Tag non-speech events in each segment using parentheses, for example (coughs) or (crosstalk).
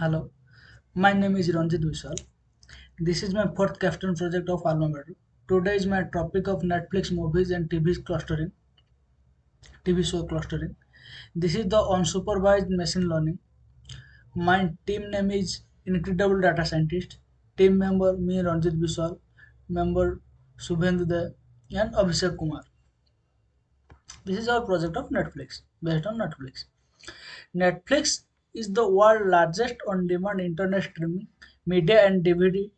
Hello, my name is Ranjit Vishal. This is my fourth capstone project of Alma Mater. Today is my topic of Netflix movies and TV clustering, TV show clustering. This is the unsupervised machine learning. My team name is Incredible Data Scientist. Team member me Ranjit Vishal, member Subhendu De and Abhishek Kumar. This is our project of Netflix based on Netflix. Netflix is the world's largest on-demand internet streaming media and DVD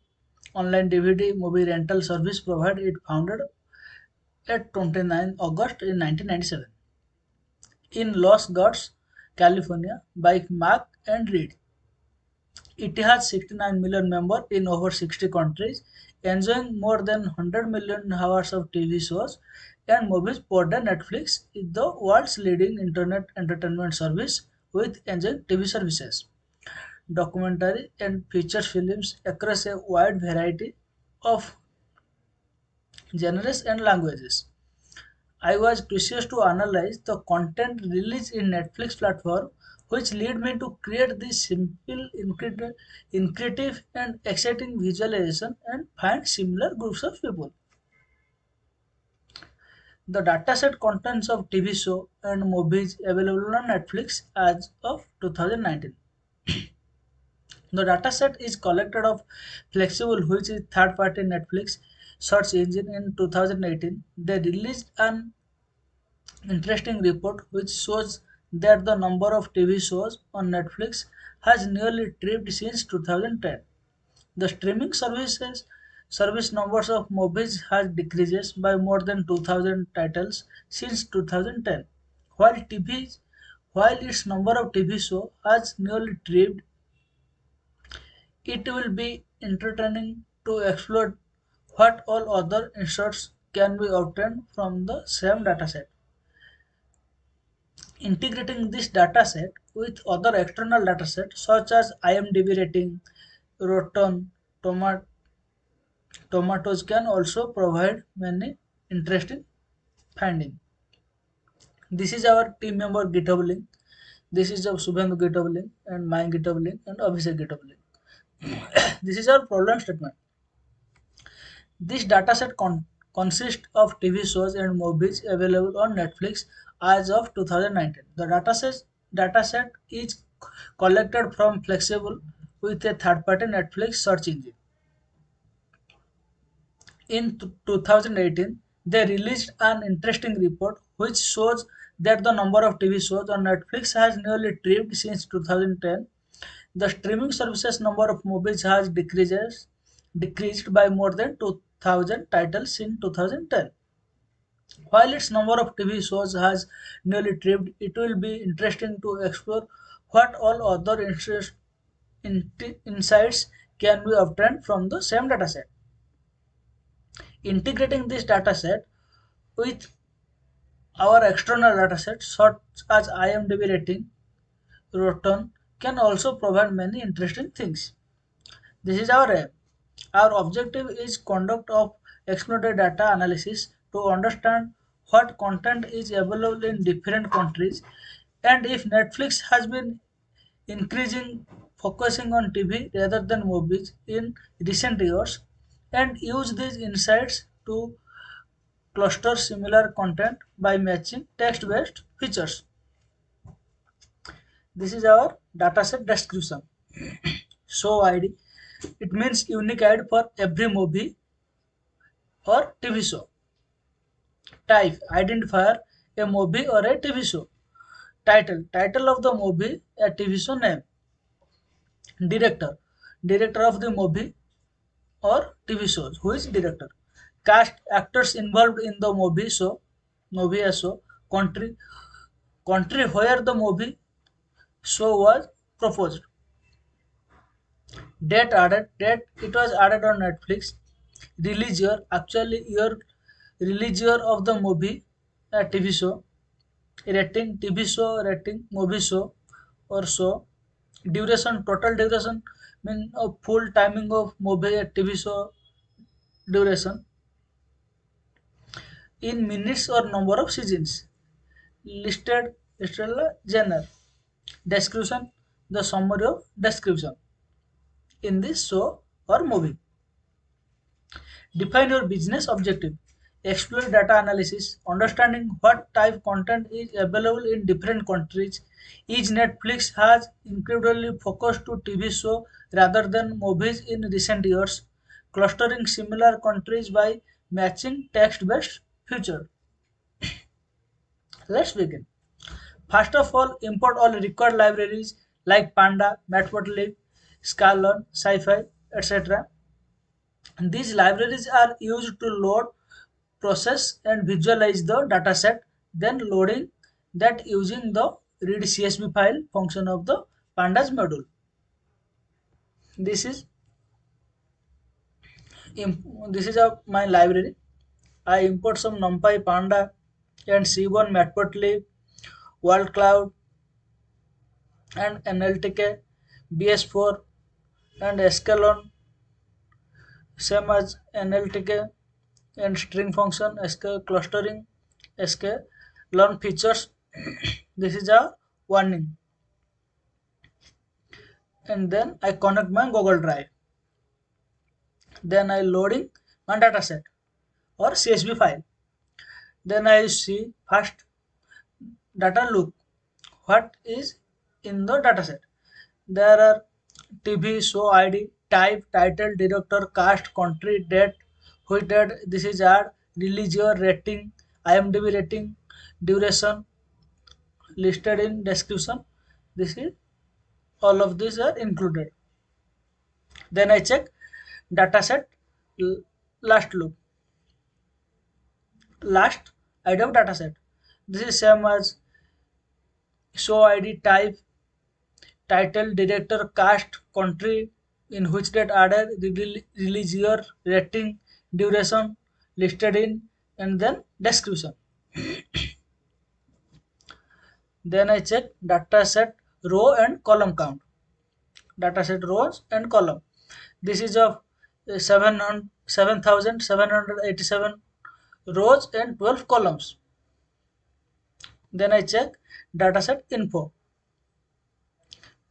online DVD movie rental service provider. It founded at 29 August in 1997 in Los Gatos, California by Mark and Reed. It has 69 million members in over 60 countries, enjoying more than 100 million hours of TV shows and movies per day. Netflix is the world's leading internet entertainment service with enjoying TV services, documentary and feature films across a wide variety of genres and languages. I was curious to analyze the content released in Netflix platform, which led me to create this simple, incre- creative, and exciting visualization and find similar groups of people. The dataset contains of TV show and movies available on Netflix as of 2019. (clears throat) The dataset is collected of Flixable, which is third-party Netflix search engine in 2018. They released an interesting report which shows that the number of TV shows on Netflix has nearly tripled since 2010. The streaming services service numbers of movies has decreases by more than 2000 titles since 2010, while TV while its number of TV show has nearly tripled. It will be entertaining to explore what all other inserts can be obtained from the same dataset. Integrating this dataset with other external datasets such as IMDb rating, Rotten Tomato Tomatoes can also provide many interesting findings. This is our team member GitHub link. This is of Subhendu GitHub link and my GitHub link and Abhishek GitHub link. (coughs) this is our problem statement. This dataset con- consists of TV shows and movies available on Netflix as of 2019. The dataset dataset is collected from Flixable with a third-party Netflix search engine. In 2018, they released an interesting report which shows that the number of TV shows on Netflix has nearly tripled since 2010. The streaming services number of movies has decreases, decreased by more than 2000 titles in 2010. While its number of TV shows has nearly tripled, it will be interesting to explore what all other interest, in, insights can be obtained from the same dataset. Integrating this dataset with our external dataset such as IMDb rating, Rotten can also provide many interesting things. This is our. Our objective is conduct of exploratory data analysis to understand what content is available in different countries and if Netflix has been increasing focusing on TV rather than movies in recent years and use these insights to cluster similar content by matching text-based features. This is our dataset description. (clears throat) Show ID. It means unique ID for every movie or TV show. Type identifier a movie or a TV show. Title title of the movie a TV show name. Director director of the movie or TV shows. Who is director? Cast actors involved in the movie show, movie show. Country country where the movie show was proposed. Date added date it was added on Netflix. Release year actually year release year of the movie a TV show. Rating TV show rating movie show or show. Duration total duration mean a full timing of movie a TV show duration in minutes or number of seasons listed listed genre description the summary of description in this show or movie. Define your business objective. Explore data analysis, understanding what type content is available in different countries. Each Netflix has incredibly focused to TV show rather than movies in recent years, clustering similar countries by matching text-based feature. (coughs) Let's begin. First of all, import all required libraries like Panda, Matplotlib, sklearn, SciPy, etc. These libraries are used to load, process, and visualize the dataset, then loading that using the read CSV file function of the pandas module. This is this is a, my library. I import some NumPy, Panda, and C1 Matplotlib, WordCloud, and NLTK, BS4, and sklearn, same as NLTK, and string function, SK clustering, SK learn features. (coughs) this is a warning. And then I connect my Google Drive. Then I loading my dataset or CSV file. Then I see first data look what is in the dataset. There are TV, show ID, type, title, director, cast, country, date, which date this is ad, release year, rating, IMDb rating, duration, listed in description. This is all of these are included. Then I check dataset last loop Last of dataset. This is same as show ID type, title, director, cast, country, in which date added, release year, rating, duration, listed in, and then description. (coughs) then I check dataset row and column count. Dataset rows and column. This is of uh, 7787 rows and 12 columns. Then I check dataset info.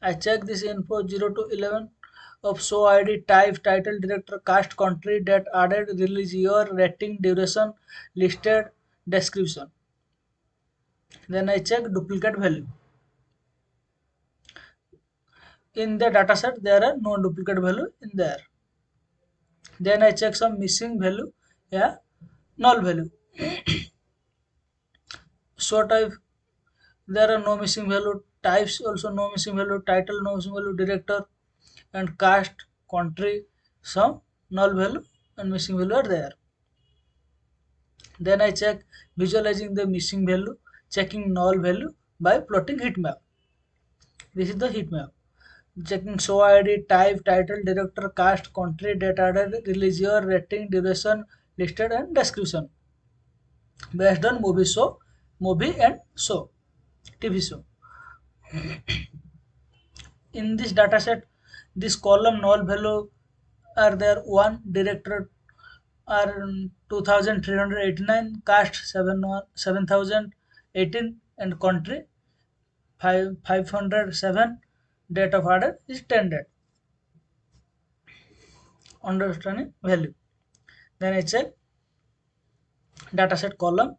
I check this info 0 to 11 of show ID, type, title, director, cast, country, date added, release year, rating, duration, listed, description. Then I check duplicate value. In the dataset, there are no duplicate value in there. Then I check some missing value, yeah, null value. (coughs) so type there are no missing value types also no missing value title no missing value director and cast country some null value and missing value are there then i check visualizing the missing value checking null value by plotting heat map this is the heat map checking show id type title director cast country data release year rating duration listed and description based on movie show movie and show tv show in this dataset this column null value are there one director are 2389 cast 7 7018 and country 5 507 date of order is 10 date understanding value. Then i check dataset column.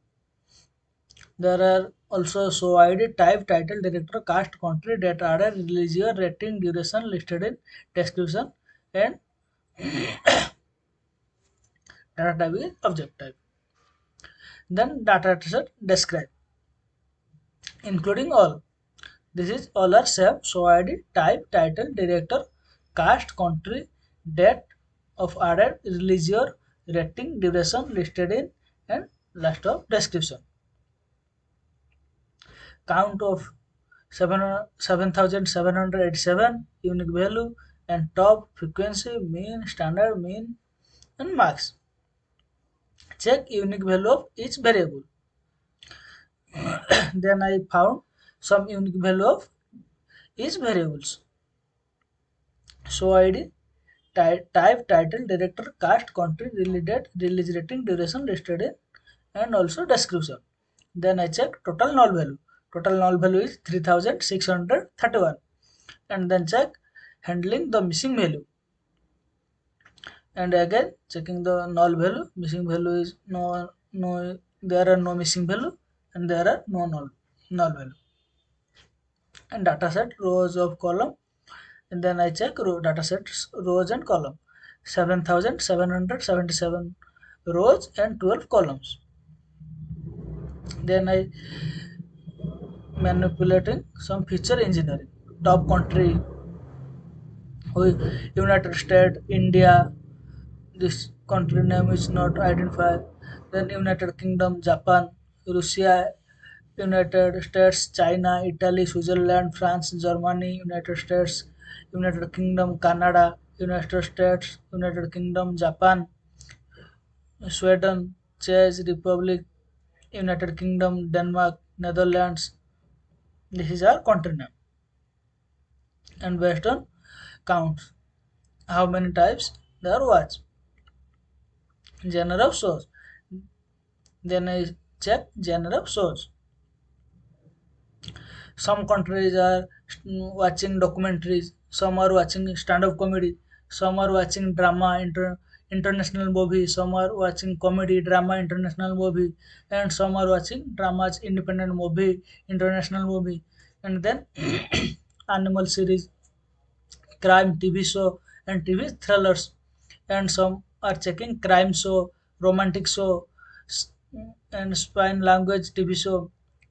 There are also show id type title director cast country date order release year rating duration listed in description and (coughs) data type is object type. Then data set describe including all this is all are So I did type title director cast country date of order release year rating duration listed in and last of description. Count of 7787 unique value and top frequency mean standard mean and max. Check unique value of each variable. (coughs) Then i found some unique value of each variables. So id type, type title director cast country release date release rating duration listed in and also description. Then i check total null value. Total null value is 3631 and then check handling the missing value. And again checking the null value. Missing value is no no there are no missing value and there are no null null value and data set rows of column. And then I check row data sets rows and column. 7777 rows and 12 columns. Then I manipulating some feature engineering. Top country oh, United States India. This country name is not identified. Then United Kingdom Japan Russia United States, China, Italy, Switzerland, France, Germany, United States, United Kingdom, Canada, United States, United Kingdom, Japan, Sweden, Czech Republic, United Kingdom, Denmark, Netherlands. This is our name. And based on counts, how many types there was. Of source. Then check of source some countries are mm, watching documentaries some are watching stand-up comedy some are watching drama inter- international movie some are watching comedy drama international movie and some are watching dramas independent movie international movie. And then (clears throat) animal series crime tv show and tv thrillers. And some are checking crime show romantic show mm, and spine language tv show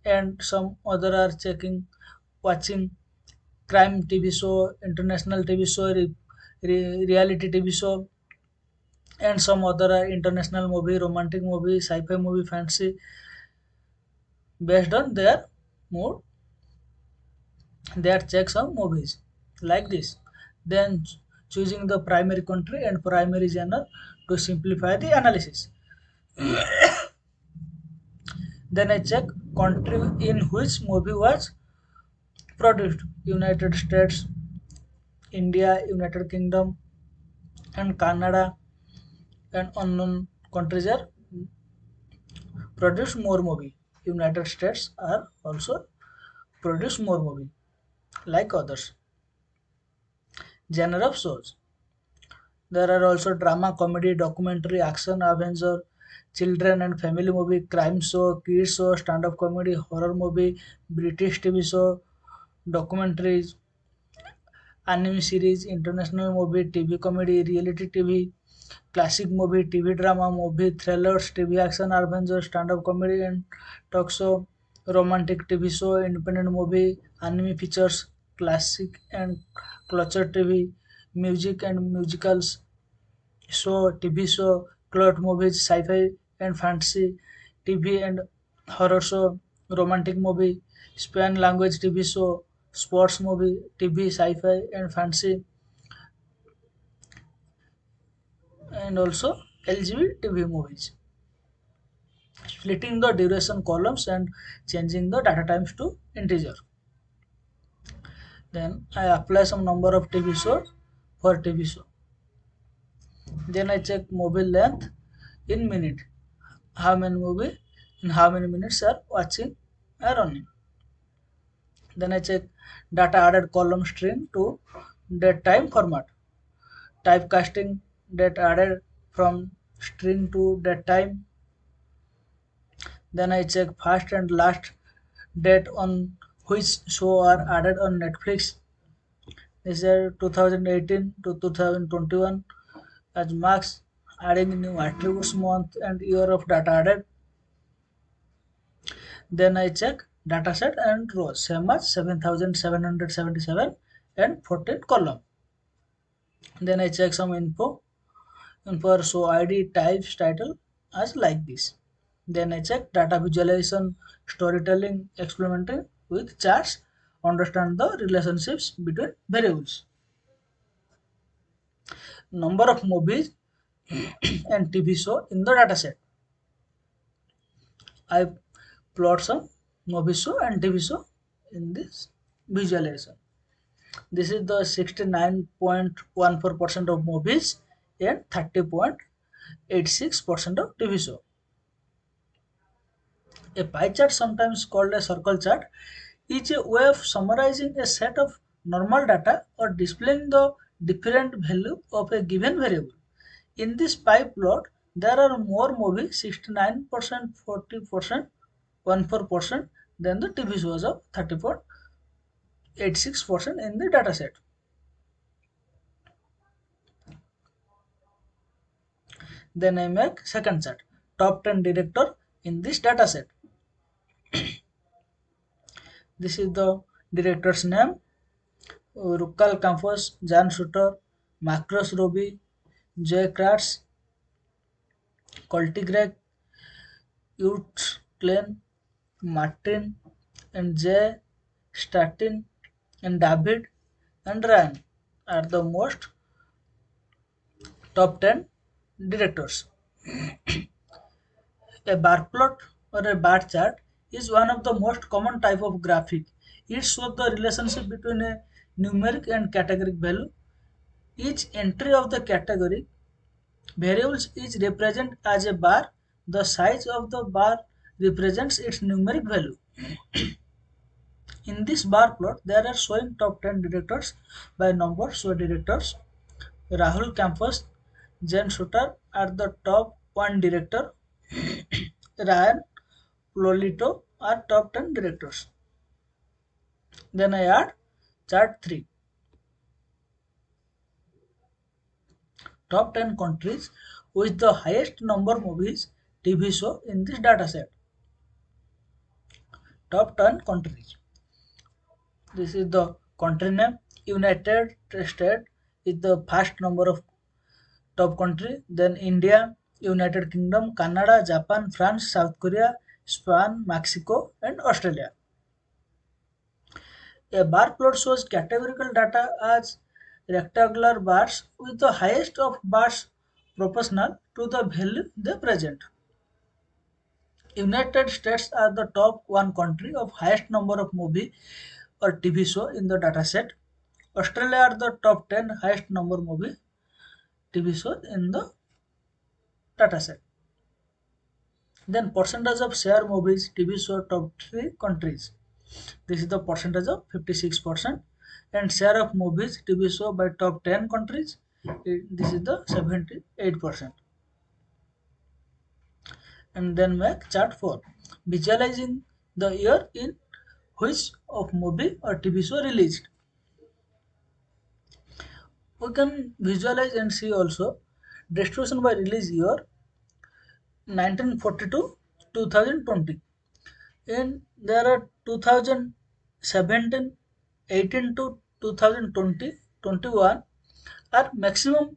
and some other are checking watching crime tv show international tv show re- re- reality tv show and some other are international movie romantic movie sci-fi movie fantasy based on their mood they are check some movies. Like this. Then choosing the primary country and primary genre to simplify the analysis (coughs) then i check country in which movie was produced. United states india united kingdom and canada. And unknown countries are produce more movie. United states are also produce more movie like others. Genre of shows. There are also drama comedy documentary action adventure children and family movie crime show kids show stand-up comedy horror movie british tv show documentaries anime series, international movie, TV comedy, reality TV, classic movie, TV drama, movie, thrillers, TV action, adventure, stand-up comedy and talk show, romantic TV show, independent movie, anime features, classic and culture TV, music and musicals, show, TV show, plot movies, sci-fi and fantasy, TV and horror show, romantic movie, Spanish language TV show, sports movie, TV, sci-fi and fantasy, and also LGBT TV movies. Splitting the duration columns and changing the data times to integer. Then I apply some number of TV shows for TV show. Then I check mobile length in minute. How many movie in how many minutes are watching are running. Then I check data added column string to date time format. Typecasting date added from string to date time. Then I check first and last date on which show are added on Netflix. This is 2018 to 2021 as marks adding new attributes month and year of data added Then I check dataset and rows, same as 7777 and 14 column. Then I check some info, info so ID, types, title as like this. Then I check data visualization, storytelling, experimenting with charts, understand the relationships between variables. Number of movies and TV show in the dataset. I plot some movie show and TV show in this visualization. This is the 69.14% of movies and 30.86% of TV show. A pie chart, sometimes called a circle chart, is a way of summarizing a set of normal data or displaying the different value of a given variable. In this pie plot, there are more movies 69%, 40%, 14% than the TV shows of 34.86% in the dataset. Then I make second set top 10 director in this dataset. (coughs) this is the director's name, Rukal Campos, Jan Shooter, Marcus Raboy, Jay Karas, Coltigreg, Utes Klein, Martin, and Jay Statin, and David and Ryan are the most top 10 directors. a bar plot or a bar chart is one of the most common type of graphic. It shows the relationship between a numeric and categoric value. Each entry of the category variables is represented as a bar. The size of the bar represents its numeric value. In this bar plot, there are showing top 10 directors by number. So directors Rahul Campos, Jen Shooter are the top 1 director. (coughs) Ryan Lolito are top 10 directors. Then I add chart 3. Top 10 countries with the highest number movies TV show in this dataset. Top 10 countries. This is the country name. United States is the first number of top country. Then India, United Kingdom, Canada, Japan, France, South Korea, Spain, Mexico, and Australia. A bar plot shows categorical data as rectangular bars with the highest of bars proportional to the value they present. United States are the top one country of highest number of movie or TV show in the dataset. Australia are the top 10 highest number movie TV show in the dataset. Then percentage of share movies TV show top 3 countries. This is the percentage of 56% and share of movies TV show by top 10 countries. This is the 78% and then make chart 4 visualizing the year in which of movie or tv show released. We can visualize and see also. Distribution by release year 1942 2020 and there are 2017 18 to 2020 21 are maximum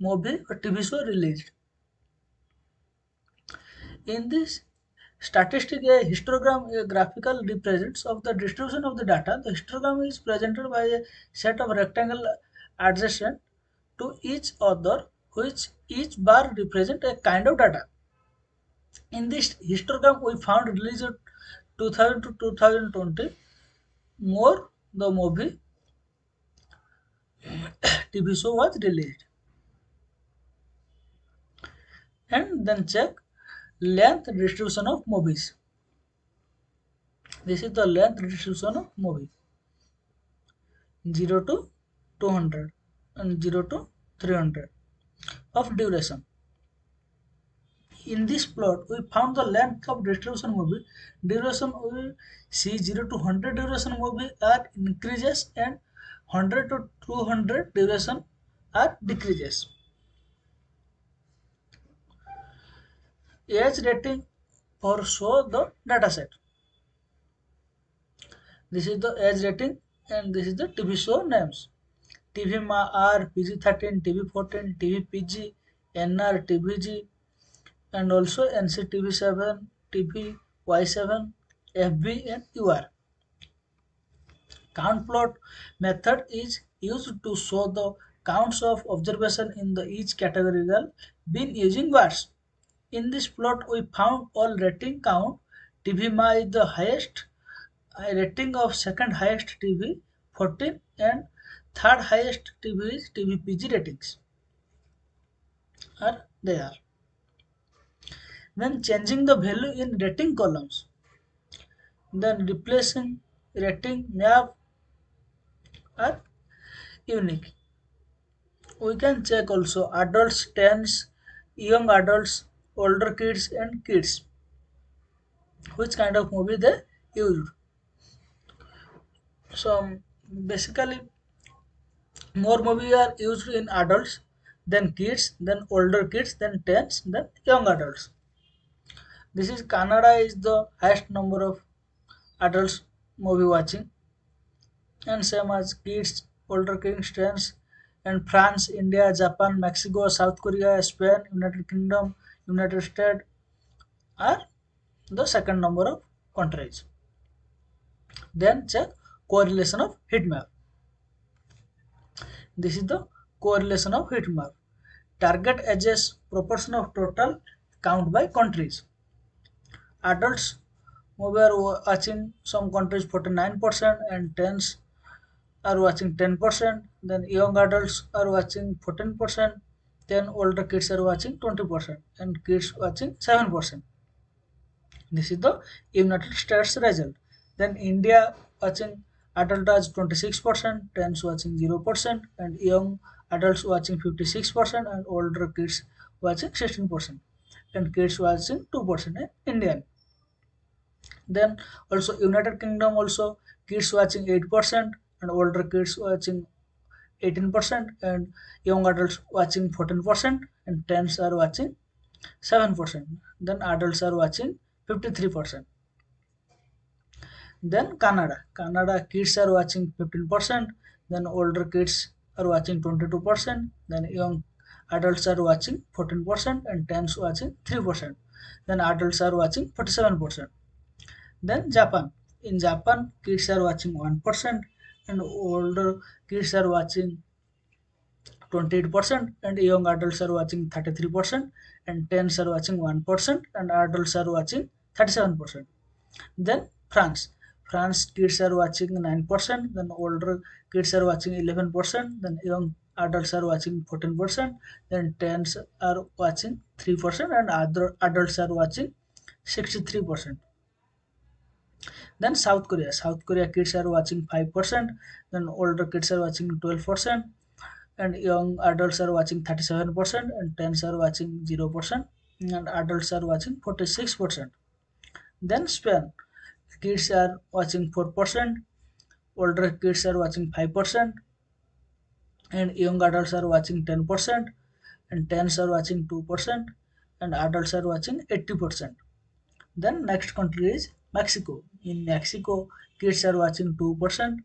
movie or tv show released in this statistic, a histogram a graphical represents of the distribution of the data. The histogram is presented by a set of rectangle adjacent to each other, which each bar represent a kind of data. In this histogram, we found released 2000 to 2020 more the movie (coughs) TV show was released. And then check length distribution of movies. This is the length distribution of movie 0 to 200 and 0 to 300 of duration. In this plot, we found the length of distribution movie. Duration we see 0 to 100 duration movie are increases and 100 to 200 duration are decreases. age rating or show the dataset. This is the age rating and this is the TV show names. TV Ma R, PG13, TV14, TV PG, NR, TVG, and also NCTV7, TV Y7, FB, and UR. Count plot method is used to show the counts of observation in the each categorical bin using bars. In this plot, we found all rating count. TV Ma is the highest rating of second highest TV 14 and third highest TV is TV PG ratings are there. Then changing the value in rating columns. Then replacing rating map are unique. We can check also adults, teens, young adults, older kids and kids. Which kind of movie they used. So basically more movie are used in adults, then kids, then older kids, then teens, then young adults. This is Canada is the highest number of adults movie watching and same as kids, older kids, and France, India, Japan, Mexico, South Korea, Spain, United Kingdom, United States are the second number of countries. Then check correlation of heat map. This is the correlation of heat map. Target ages proportion of total count by countries. Adults were watching some countries 49% and teens are watching 10%, then young adults are watching 14%, then older kids are watching 20%, and kids watching 7%. This is the United States result. Then India watching adult as 26%, teens watching 0%, and young adults watching 56%, and older kids watching 16%, and kids watching 2% in Indian. Then also United Kingdom also kids watching 8% and older kids watching 18% and young adults watching 14% and teens are watching 7%. Then adults are watching 53%. Then Canada. Canada kids are watching 15%, then older kids are watching 22%, then young adults are watching 14% and teens watching 3%. Then adults are watching 47%. Then Japan. In Japan, kids are watching 1% and older kids are watching 28% and young adults are watching 33% and teens are watching 1% and adults are watching 37%. Then France. France kids are watching 9%, then older kids are watching 11%, then young adults are watching 14%, then teens are watching 3% and other adults are watching 63%. Then South Korea. South Korea kids are watching 5%, then older kids are watching 12%, and young adults are watching 37%, and teens are watching 0%, and adults are watching 46%. Then Spain. Kids are watching 4%, older kids are watching 5%, and young adults are watching 10%, and teens are watching 2%, and adults are watching 80%. Then next country is Mexico. In Mexico, kids are watching 2%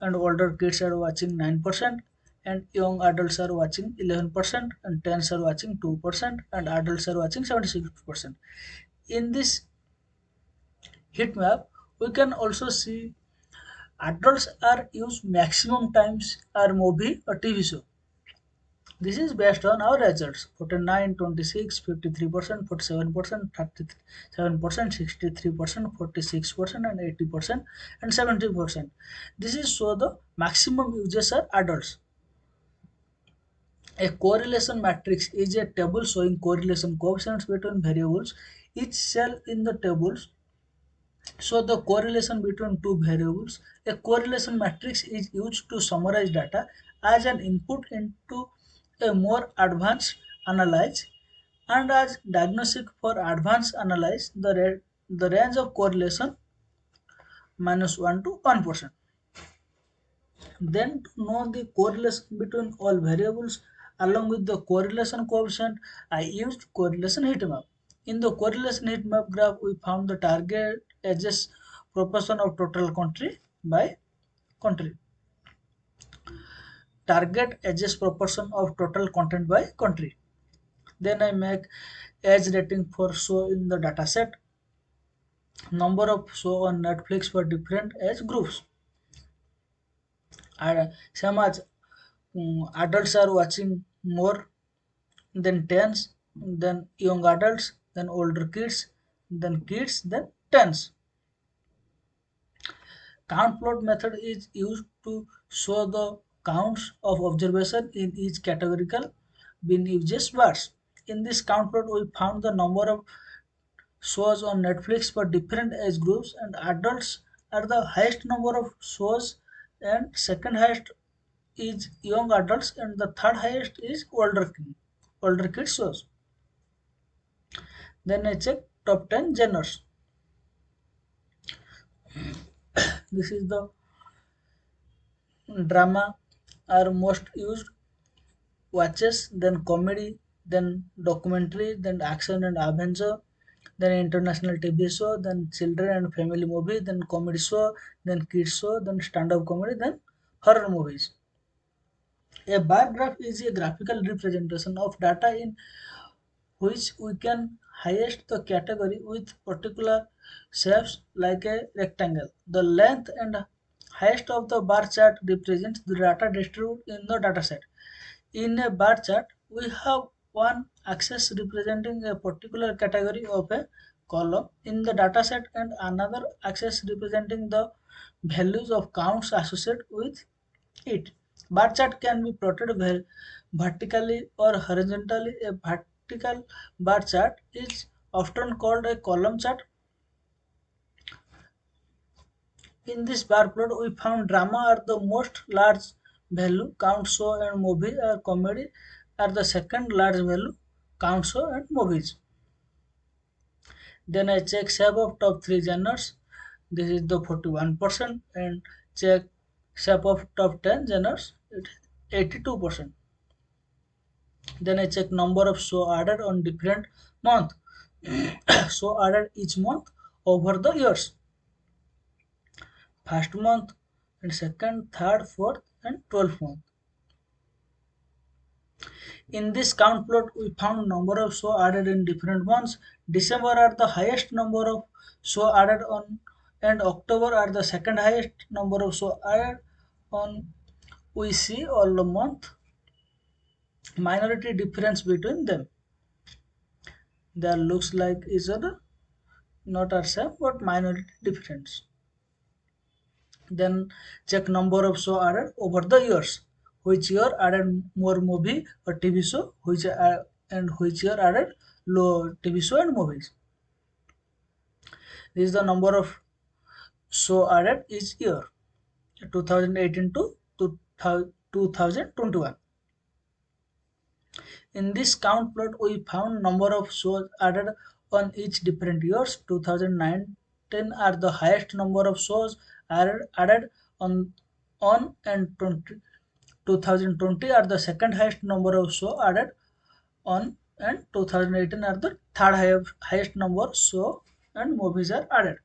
and older kids are watching 9% and young adults are watching 11% and teens are watching 2% and adults are watching 76%. In this heat map, we can also see adults are used maximum times are movie or TV show. This is based on our results 49, 26, 53%, 47%, 37%, 63%, 46%, and 80%, and 70%. This is so the maximum users are adults. A correlation matrix is a table showing correlation coefficients between variables. Each cell in the tables so the correlation between two variables. A correlation matrix is used to summarize data as an input into a more advanced analyze and as diagnostic for advanced analyze the, the range of correlation minus 1 to 1%. Then to know the correlation between all variables along with the correlation coefficient, I used correlation heat map. In the correlation heat map graph, we found the target edges proportion of total country by country. Target edges proportion of total content by country. Then I make age rating for show in the dataset. Number of show on Netflix for different age groups. And same as um, adults are watching more than teens, then young adults, then older kids, then kids, then teens. Count plot method is used to show the counts of observation in each categorical bin uses bars. In this count plot, we found the number of shows on Netflix for different age groups, and adults are the highest number of shows and second highest is young adults and the third highest is older older kids shows. Then I check top 10 genres. (coughs) This is the drama are most used watches, then comedy, then documentary, then action and adventure, then international TV show, then children and family movie, then comedy show, then kids show, then stand-up comedy, then horror movies. A bar graph is a graphical representation of data in which we can highest the category with particular shapes like a rectangle. The length and highest of the bar chart represents the data distributed in the dataset. In a bar chart, we have one axis representing a particular category of a column in the dataset and another axis representing the values of counts associated with it. Bar chart can be plotted ver- vertically or horizontally. A vertical bar chart is often called a column chart. In this bar plot, we found drama are the most large value, count show and movie or comedy are the second large value, count show and movies. Then I check shape of top three genres. This is the 41% and check shape of top 10 genres. It is 82%. Then I check number of show added on different month. (coughs) show added each month over the years. First month and second, third, fourth and twelfth month. In this count plot, we found number of show added in different months. December are the highest number of show added on, and October are the second highest number of show added on. We see all the month minority difference between them. There looks like each other, not are same, but minority difference. Then check number of show added over the years. Which year added more movie or TV show, which uh, and which year added low TV show and movies. This is the number of show added each year, 2018 to 2021. In this count plot, we found number of shows added on each different years. 2019 are the highest number of shows added, added on on and 20, 2020 are the second highest number of shows added on and 2018 are the third highest, highest number show and movies are added.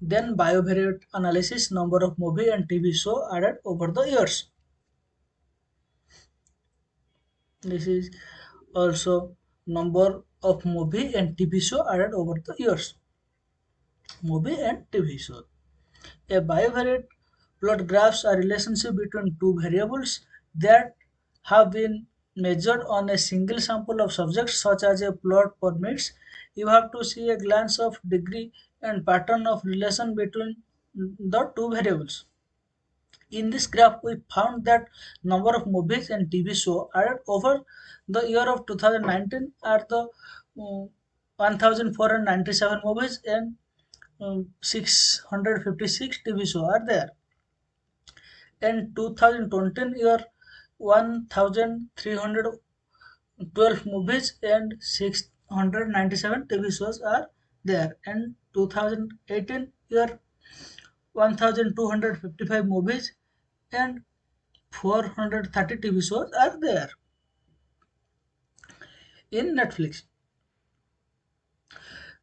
Then biovariate analysis number of movie and TV show added over the years. This is also number of movie and TV show added over the years. Movie and TV show. A bivariate plot graphs a relationship between two variables that have been measured on a single sample of subjects such as a plot permits. You have to see a glance of degree and pattern of relation between the two variables. In this graph, we found that number of movies and TV show added over the year of 2019 are the uh, 1497 movies and um, 656 TV show are there. In 2020 year, 1312 movies and 697 TV shows are there. And 2018 year, 1255 movies and 430 TV shows are there in Netflix.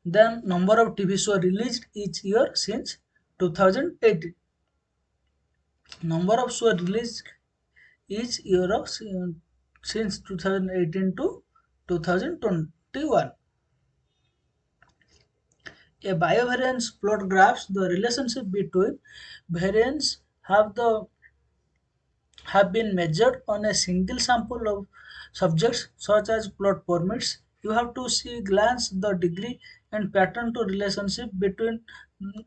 Then number of TV shows released each year since 2018. Number of shows released each year of since 2018 to 2021. A biovariance plot graphs the relationship between variance have the have been measured on a single sample of subjects such as plot permits. You have to see glance the degree and pattern to relationship between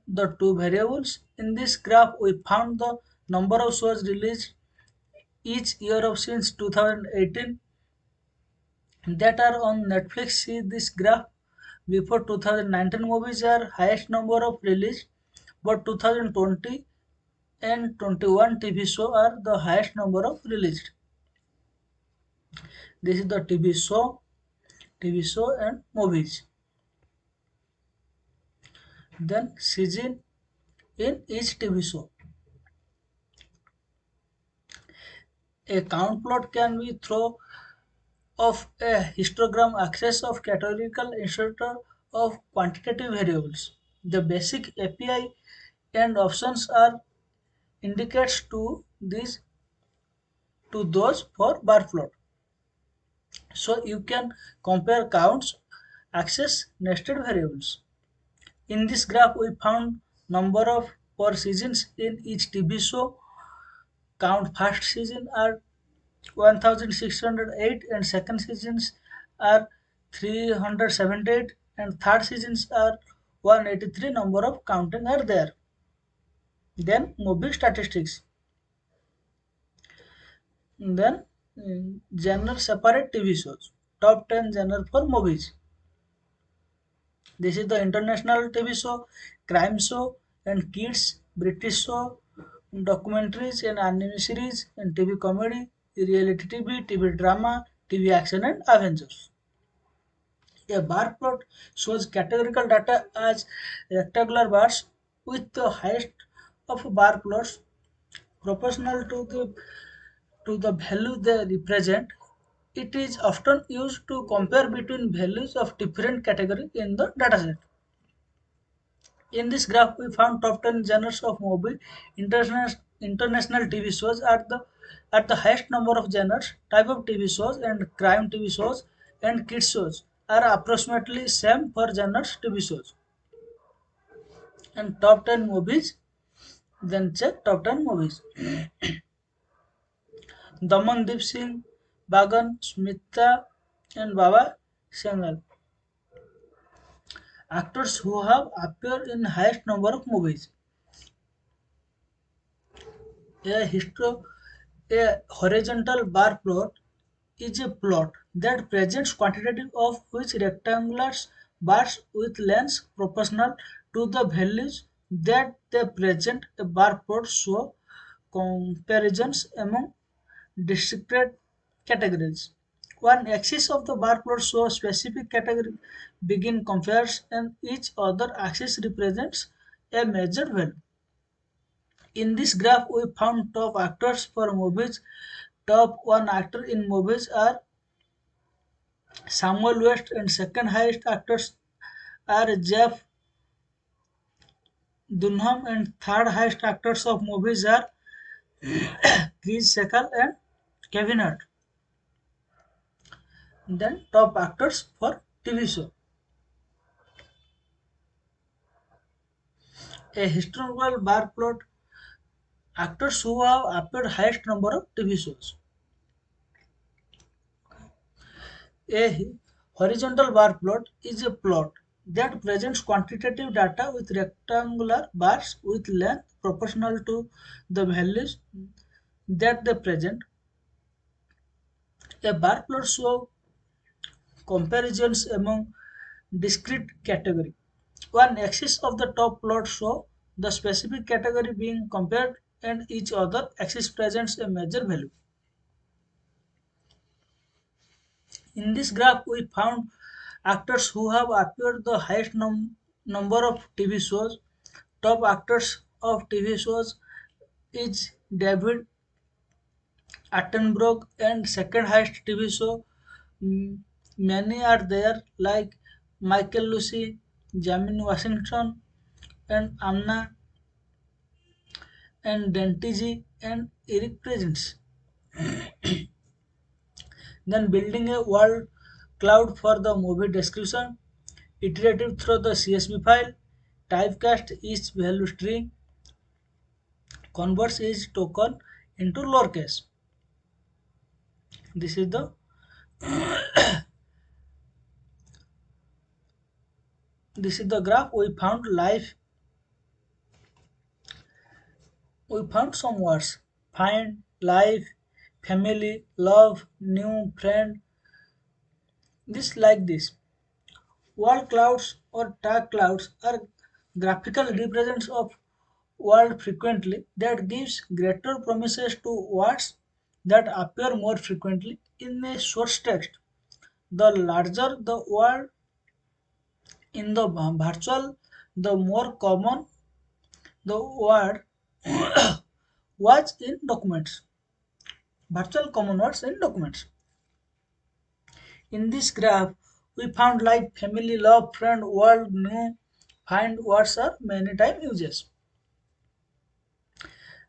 the two variables. In this graph, we found the number of shows released each year of since 2018 that are on Netflix. See this graph. Before 2019 movies are highest number of release, but 2020 and 21 TV show are the highest number of released. This is the TV show, TV show and movies. Then season in each TV show. A count plot can be through of a histogram access of categorical instead of quantitative variables. The basic API and options are indicates to these to those for bar plot. So you can compare counts, access nested variables. In this graph we found number of per seasons in each TV show. Count first season are 1608 and second seasons are 378 and third seasons are 183 number of counting are there. Then movie statistics. Then mm, general separate tv shows. Top 10 genre for movies. This is the international tv show crime show and kids british show documentaries and anime series and tv comedy reality tv tv drama tv action and avengers a bar plot shows categorical data as rectangular bars with the highest of bar plots proportional to the to the value they represent. It is often used to compare between values of different categories in the dataset. In this graph, we found top 10 genres of movie. International, international TV shows are the at the highest number of genres, type of TV shows, and crime TV shows and kids shows are approximately same for genres TV shows. And top 10 movies, then check top 10 movies. (clears throat) Damandeep Singh, Bagan, Smita, and Baba Sehgal. Actors who have appeared in the highest number of movies. A histo- a horizontal bar plot is a plot that presents quantitative of which rectangular bars with lengths proportional to the values that they present. A bar plot show comparisons among discrete categories. One axis of the bar plot shows specific category begin compares and each other axis represents a measured value. In this graph, we found top actors for movies. Top one actor in movies are Samuel West, and second highest actors are Jeff Dunham, and third highest actors of movies are (coughs) Chris Sekal and Kevin Hart. Then top actors for TV show. A historical bar plot actors who have appeared highest number of TV shows. A horizontal bar plot is a plot that presents quantitative data with rectangular bars with length proportional to the values that they present. A bar plot shows comparisons among discrete category. One axis of the top plot show the specific category being compared and each other axis presents a major value. In this graph, we found actors who have appeared the highest num- number of TV shows. Top actors of TV shows is David Attenborough and second highest TV show. Many are there like Michael Lucy, Jamin Washington, and Anna and Dentigi and Eric Presence. (clears throat) Then building a word cloud for the movie description, iterative through the CSV file, typecast each value string, converts each token into lowercase. This is the (clears throat) this is the graph we found life we found some words find life family love new friend This like this. Word clouds or dark clouds are graphical represents of world frequently that gives greater promises to words that appear more frequently in a source text. The larger the word in the virtual, the more common the word (coughs) was in documents. Virtual common words in documents. In this graph, we found like family, love, friend, world, new, find words are many time uses.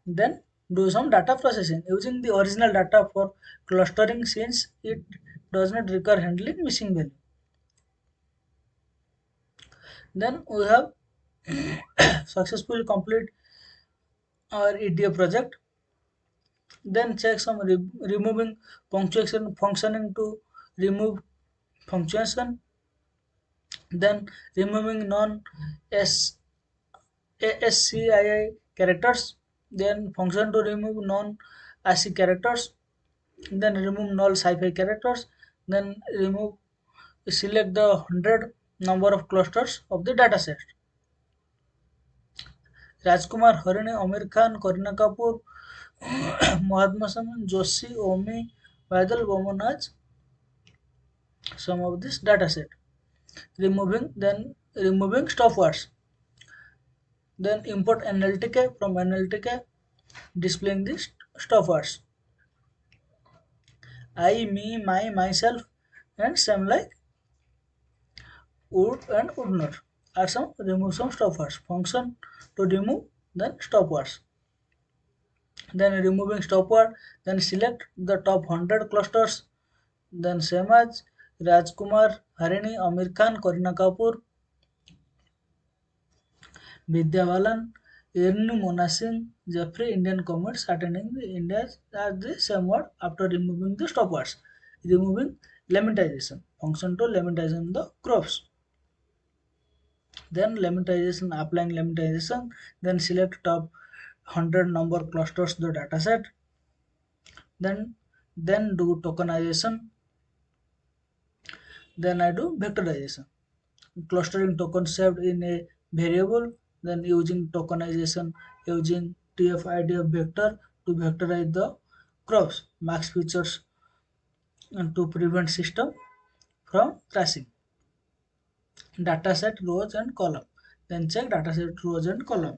Then do some data processing using the original data for clustering since it does not require handling missing value. Then we have (coughs) successfully complete our EDA project. Then check some re- removing punctuation functioning to remove punctuation. Then removing non S ASCII characters. Then function to remove non ASCII characters. Then remove null sci-fi characters. Then remove select the 100 number of clusters of the dataset. Rajkumar Hirani Aamir Khan Kareena Kapoor Mahatma সামন যোশী ওমি বাদল বমন some of this data set removing then removing stop words then import nltk from nltk displaying the stop words i me my myself and same like would and would are some remove some stop words. Function to remove then stop words. Then removing stop word. Then select the top 100 clusters. Then same as Rajkumar, Harini, Aamir Khan, Kareena Kapoor, Vidya Balan, Ernu Mona Singh, Jeffrey, Indian comets attending the India's at the same word after removing the stop words. Removing lemmatization. Function to lemmatization the corpus. Then lemmatization, applying lemmatization. Then select top 100 number clusters the dataset. Then then do tokenization. Then I do vectorization. Clustering token saved in a variable. Then using tokenization using TF-IDF vector to vectorize the corpus, max features and to prevent system from crashing. Dataset rows and column. Then check dataset rows and column.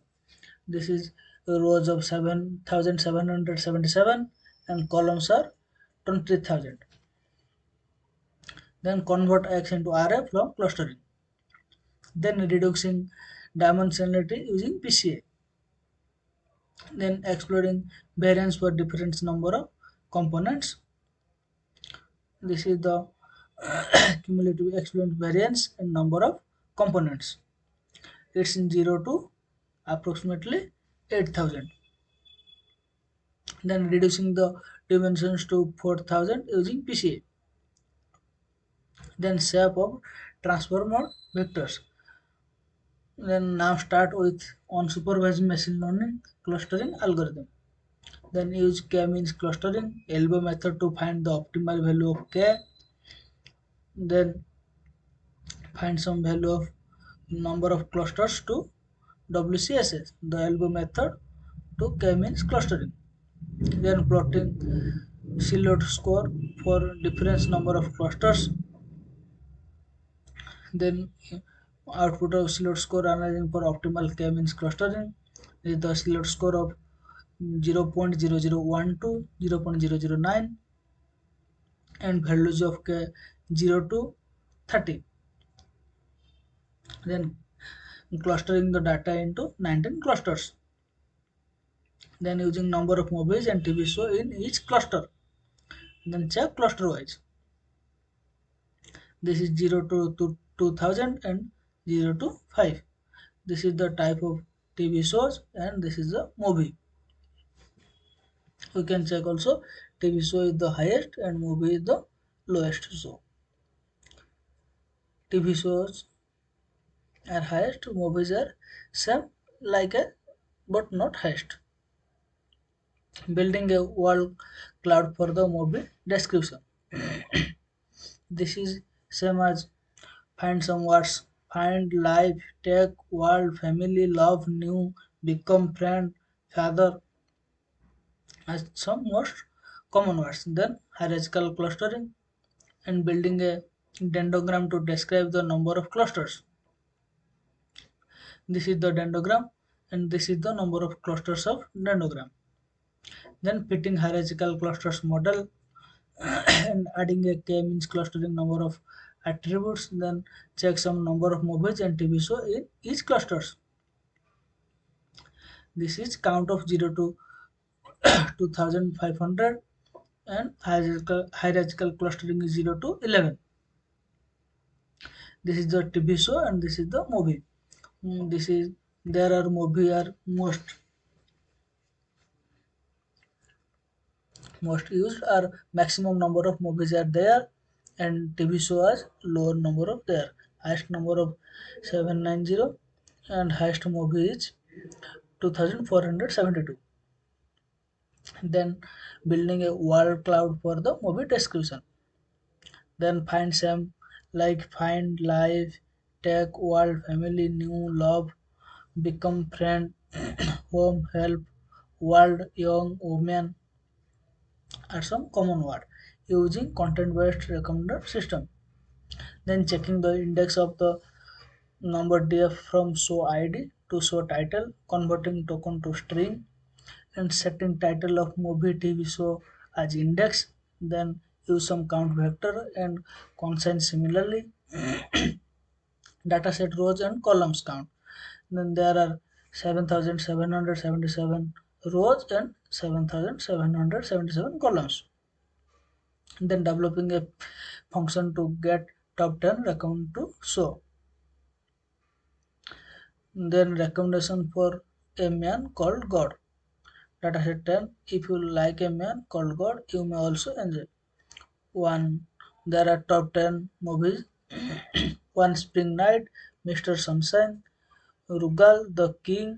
This is rows of 7777 and columns are 20000. Then convert X into array from clustering. Then reducing dimensionality using PCA. Then exploring variance for different number of components. This is the (coughs) cumulative exponent variance in number of components. It's in 0 to approximately 8000. Then reducing the dimensions to 4000 using PCA. Then shape of transformer vectors. Then now start with unsupervised machine learning clustering algorithm. Then use k-means clustering elbow method to find the optimal value of k. Then find some value of number of clusters to WCSS, the elbow method to k-means clustering. Then plotting silhouette score for difference number of clusters. Then output of silhouette score analyzing for optimal k-means clustering is the silhouette score of 0.0012, 0.009 and values of k 0 to 30. Then clustering the data into 19 clusters. Then using number of movies and TV show in each cluster. Then check cluster wise. This is 0 to, to 2000 and 0 to 5. This is the type of TV shows and this is the movie. We can check also TV show is the highest and movie is the lowest show. TV shows are highest, movies are same like a but not highest. Building a word cloud for the movie description. (coughs) This is same as find some words find life take world family love new become friend father as some most common words then hierarchical clustering and building a dendrogram to describe the number of clusters. This is the dendrogram and this is the number of clusters of dendrogram. Then fitting hierarchical clusters model (coughs) and adding a k means clustering number of attributes then check some number of movies and tv show in each clusters. This is count of 0 to (coughs) 2500 and hierarchical, hierarchical clustering is 0 to 11 this is the tv show and this is the movie. Mm, this is there are movie are most most used are maximum number of movies are there and tv show has lower number of there. Highest number of 790 and highest movie is 2472 then building a word cloud for the movie description. Then find some like find life take world family new love become friend (clears throat) home help world young woman are some common word using content based recommender system. Then checking the index of the number df from show id to show title converting token to string and setting title of movie tv show as index. Then use some count vector and cosine similarity. (clears throat) Dataset rows and columns count. Then there are 7777 rows and 7777 columns. Then developing a function to get top 10 recommend to show. Then recommendation for a man called god. Dataset 10 if you like a man called god you may also enjoy one there are top 10 movies (clears throat) one spring night mr sunshine rugal the king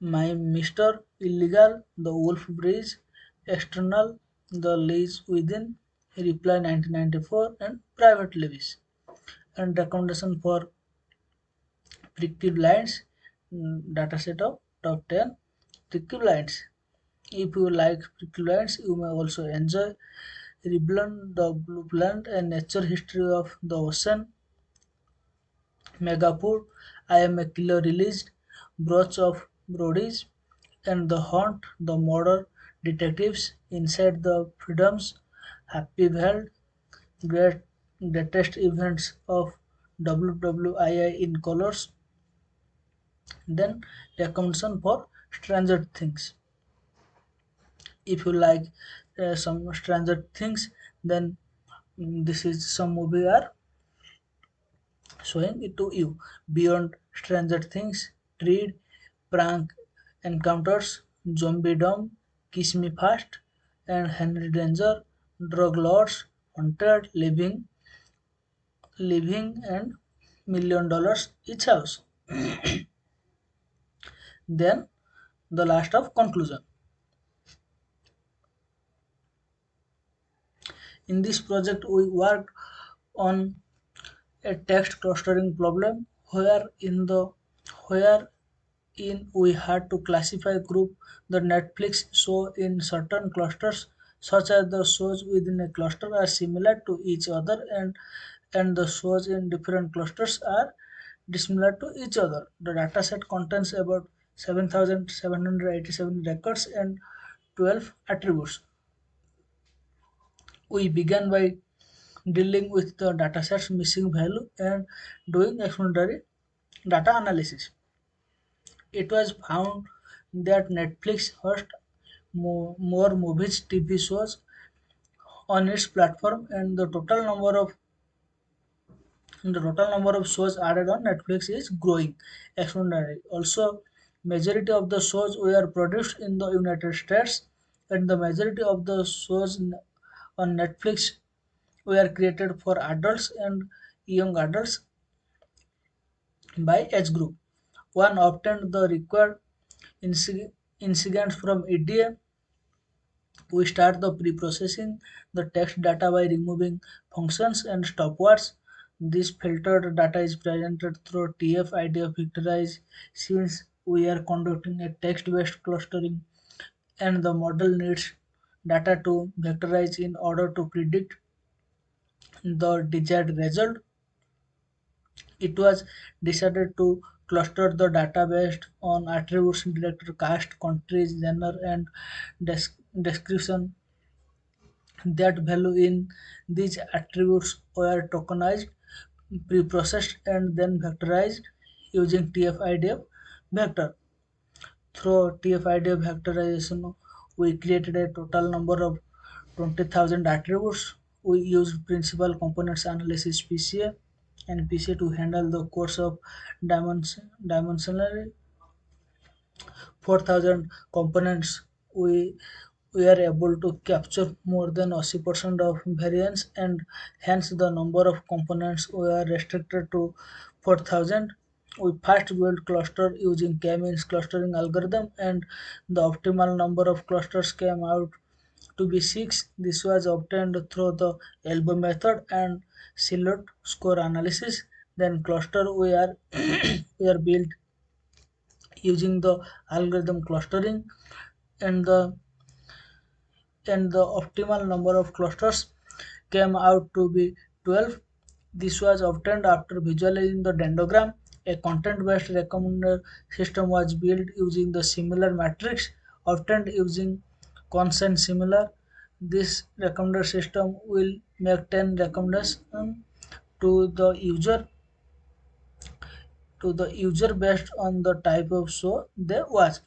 my Mr. Illegal, The Wolf Bridge, External, The Lease Within, Reply 1994, and Private Levies. And recommendation for Peaky Blinders, mm, dataset of top 10 Peaky Blinders. If you like Peaky you may also enjoy Rebellion, The Blue Planet, and Nature History of the Ocean, Megafood, I Am a Killer released, Brooch of Brody's, and The Haunt, The Murder Detectives, Inside the Freedoms, Happy World, Great Greatest Events of WWII in Colors, then recommendation for Stranger Things. If you like uh, some Stranger Things, then mm, this is some movie are showing it to you. Beyond Stranger Things, Treed, Prank Encounters, Zombiedom, Kiss Me Fast, and Henry Danger, Drug Lords, Haunted, Living, Living, and Million Dollars Each House. (coughs) Then the last of conclusion. In this project, we worked on a text clustering problem where in the where in we had to classify group the Netflix show in certain clusters such as the shows within a cluster are similar to each other and and the shows in different clusters are dissimilar to each other. The dataset contains about 7787 records and 12 attributes. We began by dealing with the dataset's missing value and doing explanatory data analysis. It was found that Netflix hosts mo- more movies, TV shows on its platform, and the total number of the total number of shows added on Netflix is growing exponentially. Also, majority of the shows were produced in the United States, and the majority of the shows on Netflix were created for adults and young adults by age group. One obtained the required inci- incidents from EDA We start the pre-processing the text data by removing functions and stop words. This filtered data is presented through TF-IDF vectorize since we are conducting a text-based clustering and the model needs data to vectorize in order to predict the desired result. It was decided to cluster the data based on attributes director cast, countries, genre, and des- description that value in these attributes were tokenized, pre-processed, and then vectorized using TF-IDF vector. Through TF-IDF vectorization, we created a total number of 20,000 attributes. We used principal components analysis PCA and PCA to handle the curse of dimension, dimensionally 4,000 components. We we are able to capture more than 80% of variance and hence the number of components we are restricted to 4000 we first build cluster using k-means clustering algorithm and the optimal number of clusters came out to be 6 this was obtained through the elbow method and silhouette score analysis then cluster we are (clears throat) we are built using the algorithm clustering and the and the optimal number of clusters came out to be 12. This was obtained after visualizing the dendrogram. A content-based recommender system was built using the similar matrix obtained using cosine similar. This recommender system will make 10 recommendations um, to the user to the user based on the type of show they watch.